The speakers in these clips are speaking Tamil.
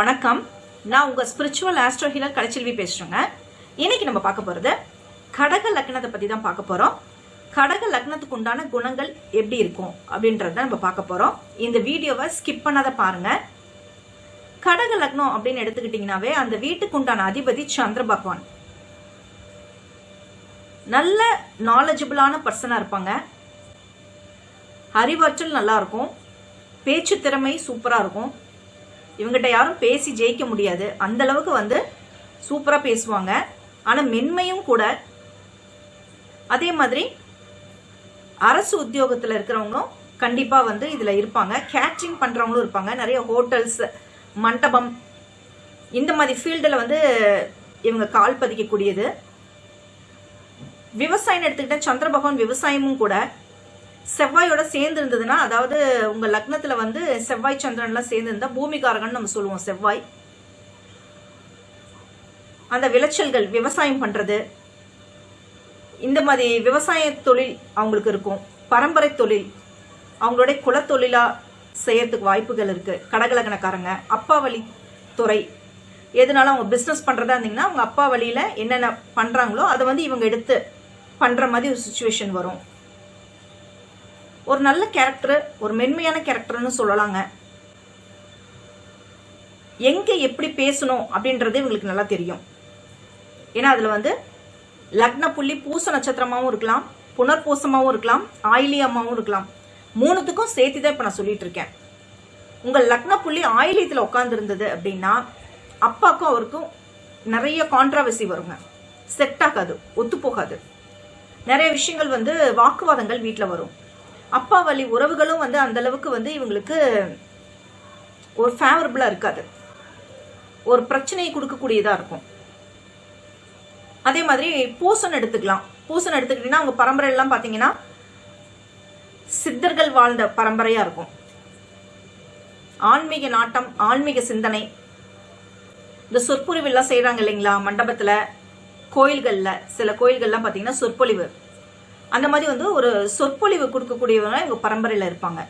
வணக்கம். நான் உங்கள் ஸ்பிரிச்சுவல் ஆஸ்ட்ரோ ஹீலர் கலைச்செல்வி பேசுகிறேங்க இன்னைக்கு நம்ம பார்க்க போகிறது கடக லக்னத்தை பற்றி தான் பார்க்க போகிறோம் கடக லக்னத்துக்கு உண்டான குணங்கள் எப்படி இருக்கும் அப்படின்றத நம்ம பார்க்க போகிறோம் இந்த வீடியோவை ஸ்கிப் பண்ணாத பாருங்க. கடக லக்னம் அப்படின்னு எடுத்துக்கிட்டிங்கனாவே அந்த வீட்டுக்கு உண்டான அதிபதி சந்திர பகவான். நல்ல நாலேஜபிளான பர்சனாக இருப்பாங்க. அறிவாற்றல் நல்லாயிருக்கும் பேச்சு திறமை சூப்பராக இருக்கும். இவங்ககிட்ட யாரும் பேசி ஜெயிக்க முடியாது. அந்த அளவுக்கு வந்து சூப்பரா பேசுவாங்க. ஆனா மென்மையும் கூட. அதே மாதிரி அரசு உத்தியோகத்துல இருக்கிறவங்களும் கண்டிப்பா வந்து இதுல இருப்பாங்க. கேட்ரிங் பண்றவங்களும் இருப்பாங்க. நிறைய ஹோட்டல்ஸ் மண்டபம். இந்த மாதிரி ஃபீல்டில் வந்து இவங்க கால் பதிக்கக்கூடியது. விவசாயம் எடுத்துக்கிட்டால் சந்திர பகவான் விவசாயமும் கூட செவ்வாயோட சேர்ந்து இருந்ததுன்னா அதாவது உங்க லக்னத்துல வந்து செவ்வாய் சந்திரன்லாம் சேர்ந்து இருந்தா பூமிகாரகன் நம்ம சொல்லுவோம் செவ்வாய். அந்த விளைச்சல்கள் விவசாயம் பண்றது. இந்த மாதிரி விவசாய தொழில் அவங்களுக்கு இருக்கும். பரம்பரை தொழில். அவங்களுடைய குலத்தொழிலா செய்யறதுக்கு வாய்ப்புகள் இருக்கு. கடகலகனக்காரங்க அப்பா வழி துறை. எதனால அவங்க பிஸ்னஸ் பண்றதா இருந்தீங்கன்னா அவங்க அப்பா வழியில என்னென்ன பண்றாங்களோ அதை வந்து இவங்க எடுத்து பண்ற மாதிரி ஒரு சுச்சுவேஷன் வரும். ஒரு நல்ல கேரக்டர் ஒரு மென்மையான கேரக்டர்னு சொல்லலாங்க. எங்க எப்படி பேசணும் அப்படின்றது இவங்களுக்கு நல்லா தெரியும். ஏன்னா அதுல வந்து லக்ன புள்ளி பூச நட்சத்திரமாவும் இருக்கலாம் புனர்பூசமாவும் இருக்கலாம் ஆயிலியமாவும் இருக்கலாம். மூணுத்துக்கும் சேர்த்து தான் இப்ப நான் சொல்லிட்டு இருக்கேன். உங்க லக்ன புள்ளி ஆயிலியத்துல உட்கார்ந்து இருந்தது அப்படின்னா அப்பாக்கும் அவருக்கும் நிறைய கான்ட்ரவர்சி வருங்க. செட் ஆகாது ஒத்து போகாது நிறைய விஷயங்கள் வந்து வாக்குவாதங்கள் வீட்டில் வரும். அப்பா வழி உறவுகளும் வந்து அந்த அளவுக்கு வந்து இவங்களுக்கு ஒரு ஃபேவரபிளா இருக்காது. ஒரு பிரச்சனையை கொடுக்கக்கூடியதா இருக்கும். அதே மாதிரி பூசன் எடுத்துக்கலாம். பூசன் எடுத்துக்கிட்டீங்கன்னா அவங்க பரம்பரை எல்லாம் பாத்தீங்கன்னா சித்தர்கள் வாழ்ந்த பரம்பரையா இருக்கும். ஆன்மீக நாட்டம் ஆன்மீக சிந்தனை. இந்த சொற்பொழிவு எல்லாம் செய்யறாங்க இல்லைங்களா? மண்டபத்துல கோயில்கள்ல சில கோயில்கள்லாம் பாத்தீங்கன்னா சொற்பொழிவு. அந்த மாதிரி வந்து ஒரு சொற்பொழிவு கொடுக்கக்கூடியவங்க இவங்க பரம்பரையில் இருப்பாங்க.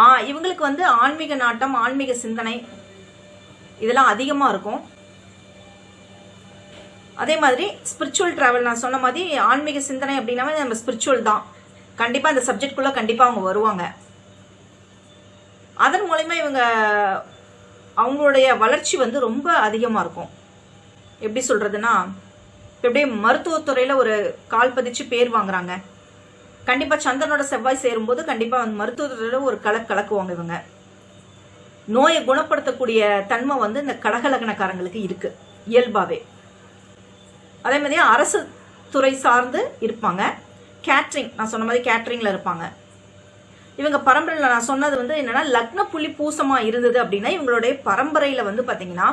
ஆ இவங்களுக்கு வந்து ஆன்மீக நாட்டம் ஆன்மீக சிந்தனை இதெல்லாம் அதிகமாக இருக்கும். அதே மாதிரி ஸ்பிரிச்சுவல் ட்ராவல் நான் சொன்ன மாதிரி ஆன்மீக சிந்தனை அப்படின்னாவே நம்ம ஸ்பிரிச்சுவல் தான். கண்டிப்பாக அந்த சப்ஜெக்ட்குள்ளே கண்டிப்பாக அவங்க வருவாங்க. அதன் மூலயமா இவங்க அவங்களுடைய வளர்ச்சி வந்து ரொம்ப அதிகமாக இருக்கும். எப்படி சொல்கிறதுன்னா இப்ப மருத்துவத்துறையில் ஒரு கால் பதிச்சு பேர் வாங்குறாங்க. கண்டிப்பாக சந்திரனோட செவ்வாய் சேரும்போது கண்டிப்பாக அந்த மருத்துவத்துறையில் ஒரு கலக் கலக்குவாங்க இவங்க. நோயை குணப்படுத்தக்கூடிய தன்மை வந்து இந்த கடகலகனக்காரங்களுக்கு இருக்கு இயல்பாவே. அதே மாதிரி அரசு துறை சார்ந்து இருப்பாங்க. கேட்ரிங் நான் சொன்ன மாதிரி கேட்ரிங்ல இருப்பாங்க. இவங்க பரம்பரையில் நான் சொன்னது வந்து என்னன்னா லக்ன புள்ளி பூசமா இருந்தது அப்படின்னா இவங்களுடைய பரம்பரையில வந்து பாத்தீங்கன்னா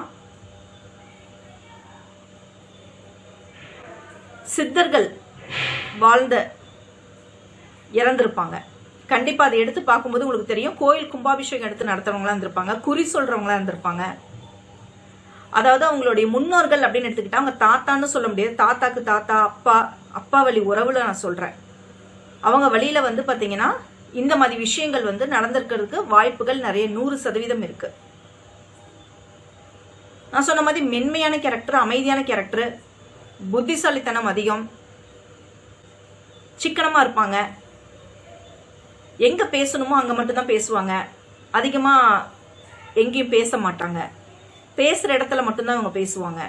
சித்தர்கள் வாழ்ந்த இறந்திருப்பாங்க. கண்டிப்பா அதை எடுத்து பார்க்கும்போது உங்களுக்கு தெரியும். கோயில் கும்பாபிஷேகம் எடுத்து நடத்துறவங்களா இருந்திருப்பாங்க. குறி சொல்றவங்களா இருந்திருப்பாங்க. அதாவது அவங்களுடைய முன்னோர்கள் அப்படின்னு எடுத்துக்கிட்டா அவங்க தாத்தான்னு சொல்ல முடியாது. தாத்தாக்கு தாத்தா அப்பா அப்பா வழி உறவுல நான் சொல்றேன். அவங்க வழியில வந்து பாத்தீங்கன்னா இந்த மாதிரி விஷயங்கள் வந்து நடந்திருக்கிறதுக்கு வாய்ப்புகள் நிறைய நூறு சதவீதம் இருக்கு. நான் சொன்ன மாதிரி மென்மையான கேரக்டர் அமைதியான கேரக்டர் புத்திசாலித்தனம் அதிகம். சிக்கனமாக இருப்பாங்க. எங்கே பேசணுமோ அங்கே மட்டும்தான் பேசுவாங்க. அதிகமாக எங்கேயும் பேச மாட்டாங்க. பேசுகிற இடத்துல மட்டும்தான் அவங்க பேசுவாங்க.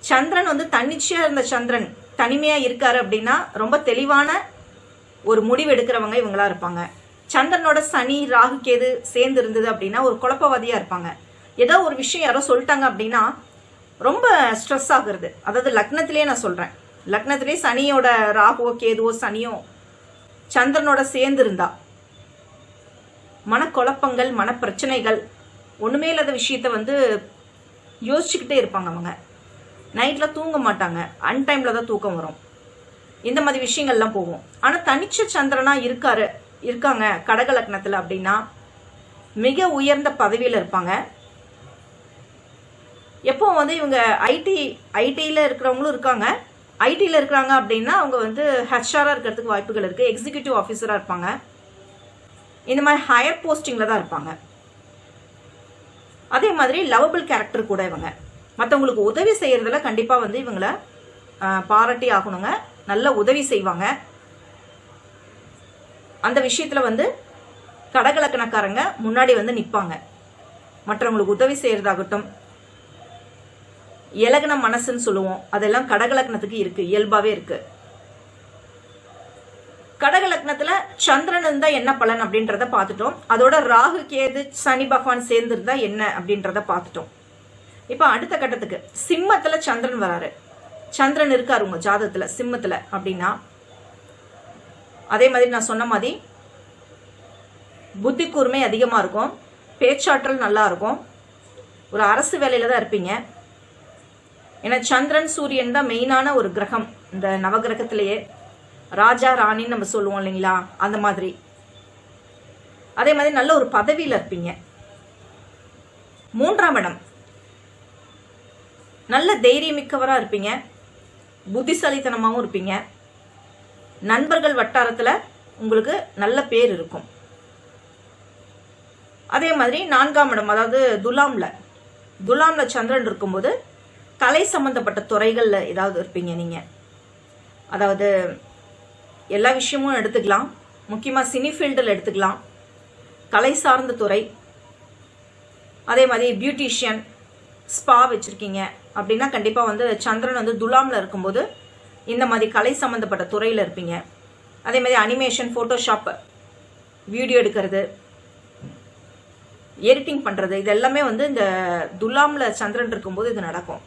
சந்திரன் வந்து தன்னிச்சையாக இருந்த சந்திரன். தனிமையாக இருக்காரு அப்படின்னா ரொம்ப தெளிவான ஒரு முடிவு எடுக்கிறவங்க இவங்களா இருப்பாங்க. சந்திரனோட சனி ராகு கேது சேர்ந்து இருந்தது அப்படின்னா ஒரு குழப்பவாதியாக இருப்பாங்க. ஏதோ ஒரு விஷயம் யாரோ சொல்லிட்டாங்க அப்படின்னா ரொம்ப ஸ்ட்ரெஸ் ஆகுறது. அதாவது லக்னத்திலே நான் சொல்கிறேன் லக்னத்திலே சனியோட ராகுவோ கேதுவோ சனியோ சந்திரனோட சேர்ந்து இருந்தா மனக்குழப்பங்கள் மனப்பிரச்சனைகள் ஒன்றுமே இல்லாத விஷயத்த வந்து யோசிச்சுக்கிட்டே இருப்பாங்க அவங்க. நைட்டில் தூங்க மாட்டாங்க. அன்டைமில் தான் தூக்கம் வரும். இந்த மாதிரி விஷயங்கள்லாம் போகும். ஆனால் தனிச்ச சந்திரனாக இருக்காரு இருக்காங்க கடக லக்னத்தில் அப்படின்னா மிக உயர்ந்த பதவியில் இருப்பாங்க. எப்போ வந்து இவங்க ஐடி ஐடியில் இருக்கிறவங்களும் இருக்காங்க. ஐடியில் இருக்கிறாங்க அப்படின்னா அவங்க வந்து ஹெச்ஆராக இருக்கிறதுக்கு வாய்ப்புகள் இருக்குது எக்ஸிக்யூட்டிவ் ஆஃபீஸராக இருப்பாங்க. இந்த மாதிரி ஹையர் போஸ்டிங்கில் தான் இருப்பாங்க. அதே மாதிரி லவபிள் கேரக்டர் கூட இவங்க. மற்றவங்களுக்கு உதவி செய்கிறதுல கண்டிப்பாக வந்து இவங்கள பாராட்டி ஆகணுங்க. நல்ல உதவி செய்வாங்க. அந்த விஷயத்தில் வந்து கடகலக்கணக்காரங்க முன்னாடி வந்து நிற்பாங்க மற்றவங்களுக்கு உதவி செய்கிறதாகட்டும் இலகுன மனசுன்னு சொல்லுவோம். அதெல்லாம் கடகலக்னத்துக்கு இருக்கு. இயல்பாவே இருக்கு. கடகலக்னத்துல சந்திரன் இருந்தா என்ன பலன் அப்படின்றத பார்த்துட்டோம். அதோட ராகு கேது சனி பகவான் சேர்ந்திருந்தா என்ன அப்படின்றத பார்த்துட்டோம். இப்போ அடுத்த கட்டத்துக்கு சிம்மத்துல சந்திரன் வராரு. சந்திரன் இருக்காரு உங்க ஜாதகத்துல சிம்மத்துல அப்படின்னா. அதே மாதிரி நான் சொன்ன மாதிரி புத்தி கூர்மை அதிகமா இருக்கும். பேச்சாற்றல் நல்லா இருக்கும். ஒரு அரசு வேலையில தான் இருப்பீங்க. ஏன்னா சந்திரன் சூரியன் தான் மெயினான ஒரு கிரகம். இந்த நவகிரகத்திலேயே ராஜா ராணின்னு நம்ம சொல்லுவோம் இல்லைங்களா? அந்த மாதிரி. அதே மாதிரி நல்ல ஒரு பதவியில் இருப்பீங்க. மூன்றாம் இடம். நல்ல தைரியமிக்கவராக இருப்பீங்க. புத்திசாலித்தனமாகவும் இருப்பீங்க. நண்பர்கள் வட்டாரத்தில் உங்களுக்கு நல்ல பேர் இருக்கும். அதே மாதிரி நான்காம் இடம் அதாவது துலாமில். துலாமில் சந்திரன் இருக்கும்போது கலை சம்பந்தப்பட்ட துறைகளில் ஏதாவது இருப்பீங்க நீங்கள் அதாவது எல்லா விஷயமும் எடுத்துக்கலாம். முக்கியமாக சினி ஃபீல்டில் எடுத்துக்கலாம். கலை சார்ந்த துறை. அதே மாதிரி பியூட்டிஷியன் ஸ்பா வச்சுருக்கீங்க. அப்படின்னா கண்டிப்பாக வந்து சந்திரன் வந்து துலாமில் இருக்கும்போது இந்த மாதிரி கலை சம்மந்தப்பட்ட துறையில் இருப்பீங்க. அதே மாதிரி அனிமேஷன் ஃபோட்டோஷாப் வீடியோ எடுக்கிறது எடிட்டிங் பண்ணுறது இது எல்லாமே வந்து இந்த துலாமில் சந்திரன் இருக்கும்போது இது நடக்கும்.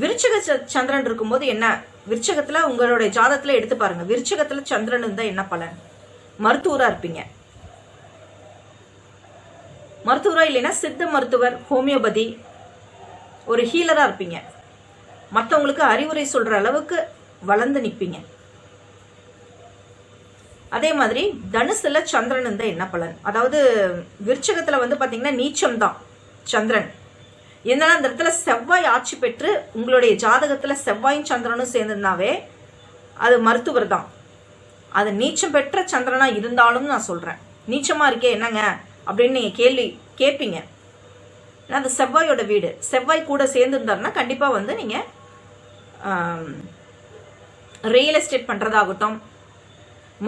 விருச்சக ச- சந்திரன் இருக்கும்போது என்ன? விருச்சகத்துல உங்களுடைய ஜாதத்தில் எடுத்து பாருங்க. விருச்சகத்துல சந்திரன் இருந்தா என்ன பலன்? மருத்துவரா இருப்பீங்க. மருத்துவரா இல்லைன்னா சித்த மருத்துவர் ஹோமியோபதி ஒரு ஹீலரா இருப்பீங்க. மற்றவங்களுக்கு அறிவுரை சொல்ற அளவுக்கு வளர்ந்து நிற்பீங்க அதே மாதிரி தனுசுல சந்திரன் இருந்தா என்ன பலன்? அதாவது விருச்சகத்துல வந்து பாத்தீங்கன்னா நீச்சம் தான் சந்திரன். இருந்தாலும் அந்த இடத்துல செவ்வாய் ஆட்சி பெற்று உங்களுடைய ஜாதகத்துல செவ்வாயும் சந்திரனும் சேர்ந்திருந்தாவே அது மருத்துவர் தான். அது நீச்சம் பெற்ற சந்திரனா இருந்தாலும் நான் சொல்றேன். நீச்சமா இருக்கே என்னங்க? அப்படின்னு நீங்க கேள்வி கேட்பீங்க ஏன்னா அது செவ்வாயோட வீடு. செவ்வாய் கூட சேர்ந்துருந்தாருன்னா கண்டிப்பா வந்து நீங்க ரியல் எஸ்டேட் பண்றதாகட்டும்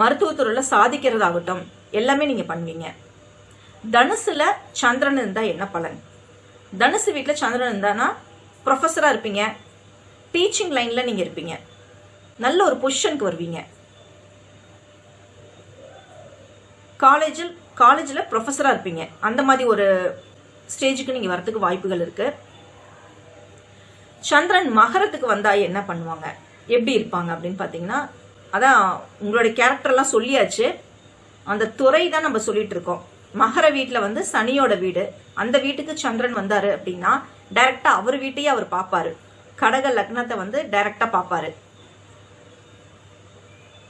மருத்துவத்துறையில் சாதிக்கிறதாகட்டும் எல்லாமே நீங்க பண்ணுவீங்க. தனுசுல சந்திரன் இருந்தா என்ன பலன்? தனுசு வீட்டில் சந்திரன் இருந்தானா ப்ரொஃபஸராக இருப்பீங்க. டீச்சிங் லைனில் நீங்கள் இருப்பீங்க. நல்ல ஒரு பொசிஷனுக்கு வருவீங்க. காலேஜில் காலேஜில் ப்ரொஃபஸராக இருப்பீங்க. அந்த மாதிரி ஒரு ஸ்டேஜுக்கு நீங்கள் வரத்துக்கு வாய்ப்புகள் இருக்கு. சந்திரன் மகரத்துக்கு வந்தால் என்ன பண்ணுவாங்க? எப்படி இருப்பாங்க அப்படின்னு பார்த்தீங்கன்னா அதான் உங்களுடைய கேரக்டர்லாம் சொல்லியாச்சு. அந்த துறை தான் நம்ம சொல்லிட்டு இருக்கோம். மகர வீட்டில் வந்து சனியோட வீடு. அந்த வீட்டுக்கு சந்திரன் வந்தாரு அப்படின்னா டைரக்டா அவர் வீட்டையே அவர் பாப்பாரு. கடக லக்னத்தை வந்து டைரக்டா பாப்பாரு.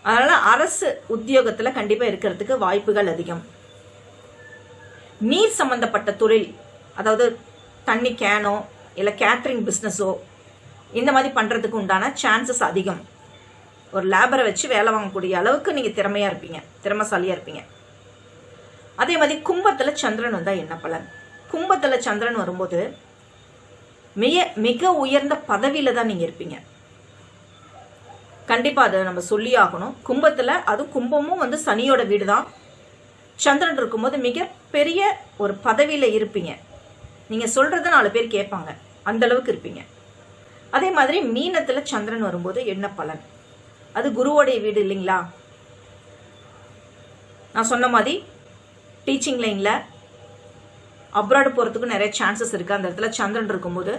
அதனால அரசு உத்தியோகத்துல கண்டிப்பா இருக்கிறதுக்கு வாய்ப்புகள் அதிகம். நீர் சம்பந்தப்பட்ட தொழில் அதாவது தண்ணி கேனோ இல்ல கேத்ரிங் பிஸ்னஸோ இந்த மாதிரி பண்றதுக்கு உண்டான சான்சஸ் அதிகம். ஒரு லேபரை வச்சு வேலை வாங்கக்கூடிய அளவுக்கு நீங்க திறமையா இருப்பீங்க திறமைசாலியா இருப்பீங்க. அதே மாதிரி கும்பத்தில் சந்திரன் வந்தால் என்ன பலன்? கும்பத்தில் சந்திரன் வரும்போது மிக மிக உயர்ந்த பதவியில் தான் நீங்கள் இருப்பீங்க. கண்டிப்பாக அதை நம்ம சொல்லி ஆகணும். கும்பத்தில் அதுவும் கும்பமும் வந்து சனியோட வீடு தான் சந்திரன் இருக்கும்போது மிக பெரிய ஒரு பதவியில் இருப்பீங்க. நீங்கள் சொல்கிறத நாலு பேர் கேட்பாங்க. அந்த அளவுக்கு இருப்பீங்க. அதே மாதிரி மீனத்தில் சந்திரன் வரும்போது என்ன பலன்? அது குருவோடைய வீடு இல்லைங்களா? நான் சொன்ன மாதிரி டீச்சிங் லைனில் அப்ராடு போகிறதுக்கு நிறைய சான்சஸ் இருக்குது அந்த இடத்துல சந்திரன் இருக்கும்போது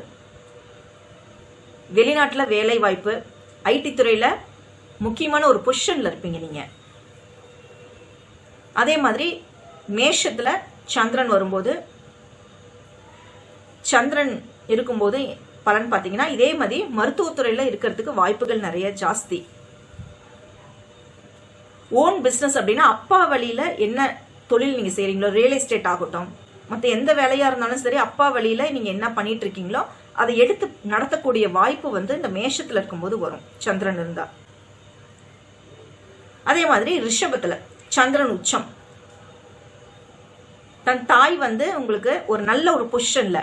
வெளிநாட்டில் வேலை வாய்ப்பு ஐடி துறையில் முக்கியமான ஒரு பொசிஷனில் இருப்பீங்க நீங்கள் அதே மாதிரி மேஷத்தில் சந்திரன் வரும்போது சந்திரன் இருக்கும்போது பலன் பார்த்தீங்கன்னா இதே மாதிரி மருத்துவத்துறையில் இருக்கிறதுக்கு வாய்ப்புகள் நிறைய ஜாஸ்தி. ஓன் பிஸ்னஸ் அப்படின்னா அப்பா வழியில் என்ன தொழில் நீங்க செய்கிறீங்களோ ரியல் எஸ்டேட் ஆகட்டும் மற்ற எந்த வேலையா இருந்தாலும் சரி அப்பா வழியில நீங்க என்ன பண்ணிட்டு இருக்கீங்களோ அதை எடுத்து நடத்தக்கூடிய வாய்ப்பு வந்து இந்த மேஷத்துல இருக்கும்போது வரும் சந்திரன் இருந்தா. அதே மாதிரி ரிஷபத்துல சந்திரன் உச்சம். தன் தாய் வந்து உங்களுக்கு ஒரு நல்ல ஒரு பொசிஷன்ல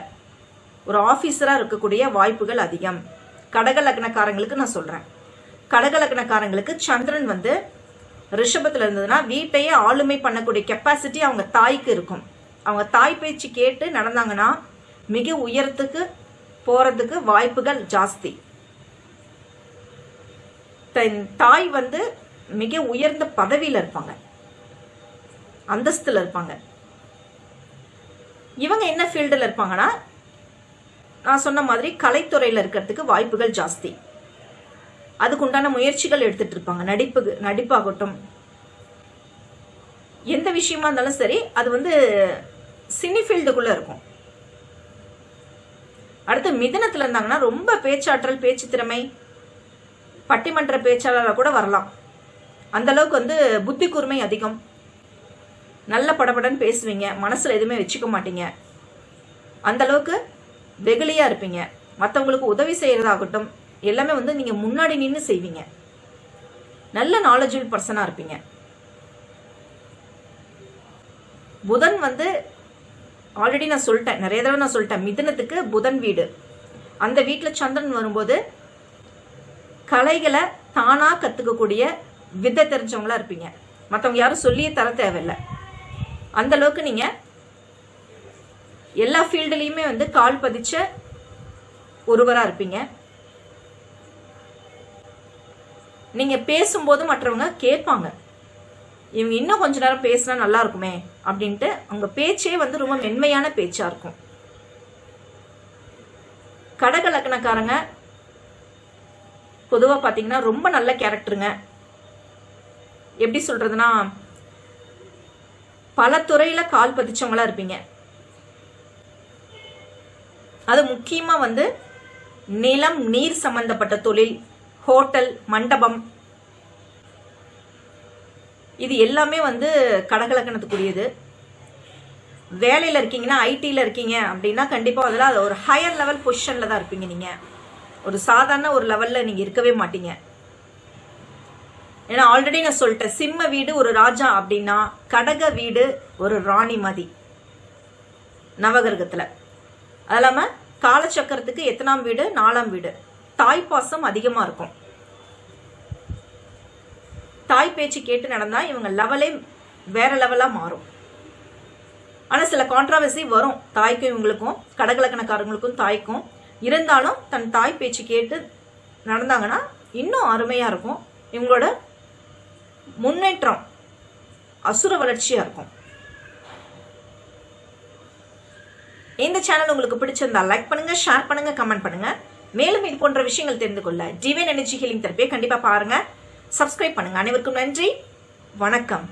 ஒரு ஆபீசரா இருக்கக்கூடிய வாய்ப்புகள் அதிகம். கடக லக்னக்காரங்களுக்கு நான் சொல்றேன். கடக லக்னக்காரங்களுக்கு சந்திரன் வந்து ரிஷபத்துல இருந்ததுன்னா வீட்டையே ஆளுமை பண்ணக்கூடிய கெப்பாசிட்டி அவங்க தாய்க்கு இருக்கும். அவங்க தாய் பேச்சு கேட்டு நடந்தாங்கன்னா மிக உயரத்துக்கு போறதுக்கு வாய்ப்புகள் ஜாஸ்தி. தன் தாய் வந்து மிக உயர்ந்த பதவியில் இருப்பாங்க. அந்தஸ்துல இருப்பாங்க. இவங்க என்ன ஃபீல்டில் இருப்பாங்கன்னா நான் சொன்ன மாதிரி கலைத்துறையில் இருக்கிறதுக்கு வாய்ப்புகள் ஜாஸ்தி. அதுக்குண்டான முயற்சிகள் எடுத்துட்டு இருப்பாங்க நடிப்பு நடிப்பாகட்டும். எந்த விஷயமா இருந்தாலும் சரி அது வந்து சினிஃபீல்டுக்குள்ள இருக்கும். அடுத்து மிதனத்துல இருந்தாங்கன்னா ரொம்ப பேச்சாற்றல் பேச்சு திறமை பட்டிமன்ற பேச்சாளராக கூட வரலாம். அந்த அளவுக்கு வந்து புத்தி கூர்மை அதிகம். நல்ல படபடன்னு பேசுவீங்க. மனசுல எதுவுமே வச்சுக்க மாட்டீங்க. அந்த அளவுக்கு வெகுளியா இருப்பீங்க. மற்றவங்களுக்கு உதவி செய்யறதாகட்டும். எல்லாமே வந்து நீங்க முன்னாடி நின்று செய்வீங்க. நல்ல நாலேஜபிள் பர்சனா இருப்பீங்க. புதன் வந்து ஆல்ரெடி நான் சொல்லிட்டேன் நிறைய தடவை நான் சொல்லிட்டேன் மிதனத்துக்கு புதன் வீடு. அந்த வீட்டில் சந்திரன் வரும்போது கலைகளை தானா கத்துக்கக்கூடிய வித்தை தெரிஞ்சவங்களா இருப்பீங்க. மற்றவங்க யாரும் சொல்லியே தர தேவையில்லை. அந்த அளவுக்கு நீங்க எல்லா ஃபீல்டுலேயுமே வந்து கால் பதிச்ச ஒருவரா இருப்பீங்க. நீங்க பேசும்போது மற்றவங்க கேட்பாங்க. இவங்க இன்னும் கொஞ்ச நேரம் பேசினா நல்லா இருக்குமே அப்படின்ட்டு அவங்க பேச்சே வந்து ரொம்ப மென்மையான பேச்சா இருக்கும். கடக லக்னக்காரங்க பொதுவா ரொம்ப நல்ல கேரக்டருங்க. எப்படி சொல்றதுன்னா பல துறையில் கால் பதிச்சவங்களா இருப்பீங்க. அது முக்கியமாக வந்து நிலம் நீர் சம்பந்தப்பட்ட தொழில் ஹோட்டல் மண்டபம். இது எல்லாமே வந்து கடகலக்கணத்துக்குரியது. வேலையில் இருக்கீங்கன்னா ஐடியில் இருக்கீங்க அப்படின்னா கண்டிப்பாக அதில் அது ஒரு ஹையர் லெவல் பொசிஷனில் தான் இருப்பீங்க நீங்கள் ஒரு சாதாரண ஒரு லெவலில் நீங்கள் இருக்கவே மாட்டீங்க. ஏன்னா ஆல்ரெடி நான் சொல்லிட்டேன் சிம்ம வீடு ஒரு ராஜா அப்படின்னா கடக வீடு ஒரு ராணி மதி. நவகிரகத்தில். அது இல்லாமல் காலச்சக்கரத்துக்கு எத்தனாம் வீடு? நாலாம் வீடு. தாய்ப்பாசம் அதிகமாக இருக்கும். தாய் பேச்சு கேட்டு நடந்தா இவங்க லெவலே வேற லெவலா மாறும். ஆனா சில கான்ட்ராவர்சி வரும். தாய்க்கும் இவங்களுக்கும் கடகலக்கணக்காரங்களுக்கும் தாய்க்கும். இருந்தாலும் தன் தாய் பேச்சு கேட்டு நடந்தாங்கன்னா இன்னும் அருமையா இருக்கும். இவங்களோட முன்னேற்றம் அசுர வளர்ச்சியா இருக்கும். இந்த சேனல் உங்களுக்கு பிடிச்சிருந்தா லைக் பண்ணுங்க ஷேர் பண்ணுங்க கமெண்ட் பண்ணுங்க. மேலும் இது போன்ற விஷயங்கள் தெரிந்து கொள்ள டிவைன் எனர்ஜி ஹீலிங் தெரப்பியை கண்டிப்பா பாருங்க. சப்ஸ்கிரைப் பண்ணுங்கள் அனைவருக்கும் நன்றி. வணக்கம்.